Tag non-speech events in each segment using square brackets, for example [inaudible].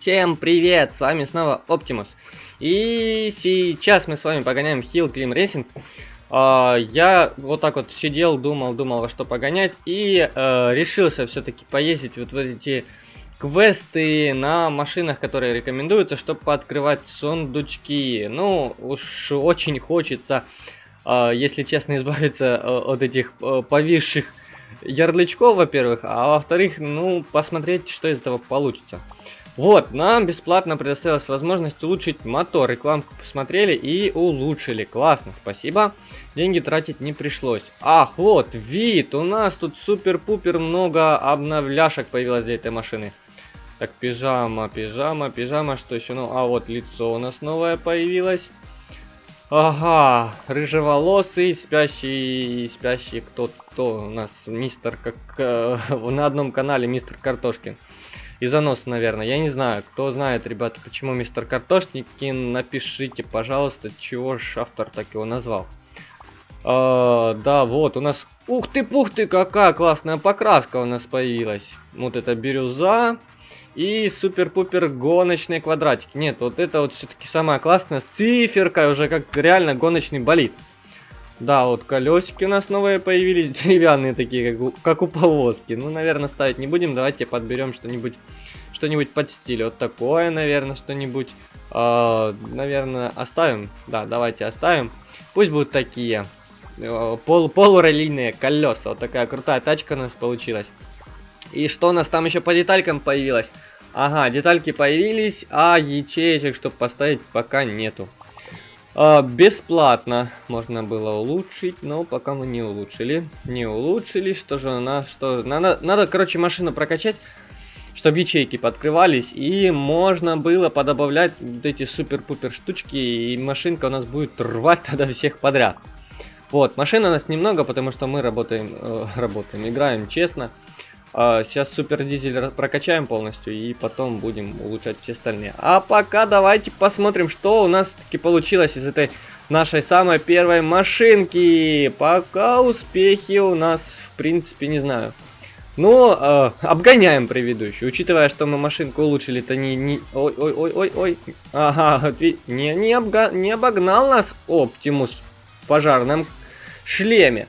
Всем привет, с вами снова Оптимус. И сейчас мы с вами погоняем Hill Climb Racing. А, я вот так вот сидел, думал, думал, во что погонять. И а, решился все-таки поездить вот в эти квесты на машинах, которые рекомендуются, чтобы пооткрывать сундучки. Ну, уж очень хочется, а, если честно, [laughs] избавиться от этих повисших ярлычков, во-первых, а во-вторых, ну, посмотреть, что из этого получится. Вот, нам бесплатно предоставилась возможность улучшить мотор. Рекламку посмотрели и улучшили. Классно, спасибо. Деньги тратить не пришлось. Ах, вот, вид. У нас тут супер-пупер много обновляшек появилось для этой машины. Так, пижама, пижама, пижама. Что еще? Ну, а вот лицо у нас новое появилось. Ага, рыжеволосый, спящий, спящий, кто, кто у нас, мистер, как э, [laughs] на одном канале мистер Картошкин и занос, наверное. Я не знаю, кто знает, ребята, почему мистер Картошникин, напишите, пожалуйста, чего ж автор так его назвал. А, да, вот, у нас... Ух ты, пух ты, какая классная покраска у нас появилась. Вот это бирюза и супер-пупер гоночные квадратики. Нет, вот это вот все-таки самое классное, с циферкой уже, как реально гоночный болид. Да, вот колесики у нас новые появились, [laughs] деревянные такие, как у, как у повозки. Ну, наверное, ставить не будем, давайте подберем что-нибудь что-нибудь под стиль. Вот такое, наверное, что-нибудь. Э, наверное, оставим. Да, давайте оставим. Пусть будут такие э, пол полуролийные колеса. Вот такая крутая тачка у нас получилась. И что у нас там еще по деталькам появилось? Ага, детальки появились, а ячеечек, чтобы поставить, пока нету. А, бесплатно можно было улучшить, но пока мы не улучшили. Не улучшили, что же у нас, что... Надо, надо короче, машину прокачать, чтобы ячейки подкрывались, и можно было подобавлять вот эти супер-пупер штучки, и машинка у нас будет рвать тогда всех подряд. Вот, машин у нас немного, потому что мы работаем, э, работаем, играем честно. А, сейчас супер дизель прокачаем полностью и потом будем улучшать все остальные. А пока давайте посмотрим, что у нас таки получилось из этой нашей самой первой машинки. Пока успехи у нас, в принципе, не знаю. Но э, обгоняем предыдущую. Учитывая, что мы машинку улучшили, то не... Ой, ой, ой, ой, ой. Ага, не, не, обга... не обогнал нас Оптимус в пожарном шлеме.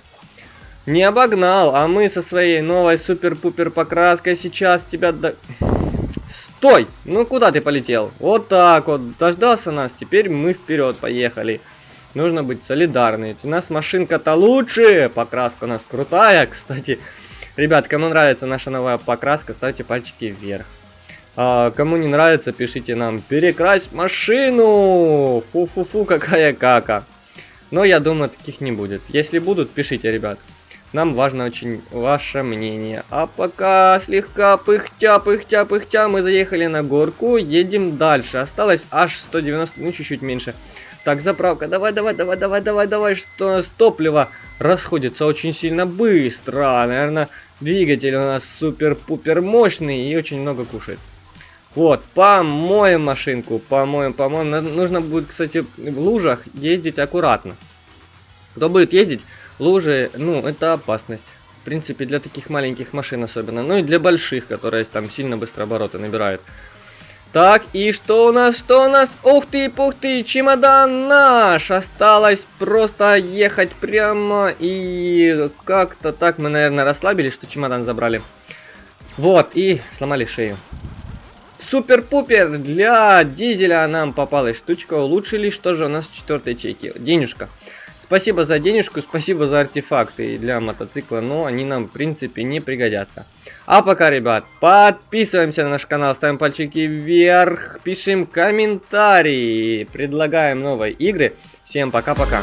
Не обогнал, а мы со своей новой супер-пупер покраской сейчас тебя... До... Стой! Ну куда ты полетел? Вот так вот, дождался нас, теперь мы вперед поехали. Нужно быть солидарны. У нас машинка-то лучше, покраска у нас крутая, [laughs] кстати. Ребят, кому нравится наша новая покраска, ставьте пальчики вверх. А, кому не нравится, пишите нам, перекрась машину! Фу-фу-фу, какая кака. Но я думаю, таких не будет. Если будут, пишите, ребят. Нам важно очень ваше мнение. А пока слегка пыхтя, пыхтя, пыхтя, мы заехали на горку, едем дальше. Осталось аж 190, ну чуть-чуть меньше. Так, заправка, давай, давай, давай, давай, давай, давай, что топливо расходится очень сильно быстро. Наверное, двигатель у нас супер-пупер мощный и очень много кушает. Вот, помоем машинку, помоем, помоем. Нужно будет, кстати, в лужах ездить аккуратно. Кто будет ездить, Лужи, ну, это опасность. В принципе, для таких маленьких машин особенно. Ну и для больших, которые там сильно быстро обороты набирают. Так, и что у нас, что у нас? Ух ты, пух ты, чемодан наш! Осталось просто ехать прямо и как-то так мы, наверное, расслабились, что чемодан забрали. Вот, и сломали шею. Супер-пупер! Для дизеля нам попалась штучка. Улучшили, что же у нас в четвертой ячейке? Денежка. Спасибо за денежку, спасибо за артефакты для мотоцикла, но они нам, в принципе, не пригодятся. А пока, ребят, подписываемся на наш канал, ставим пальчики вверх, пишем комментарии, предлагаем новые игры. Всем пока-пока.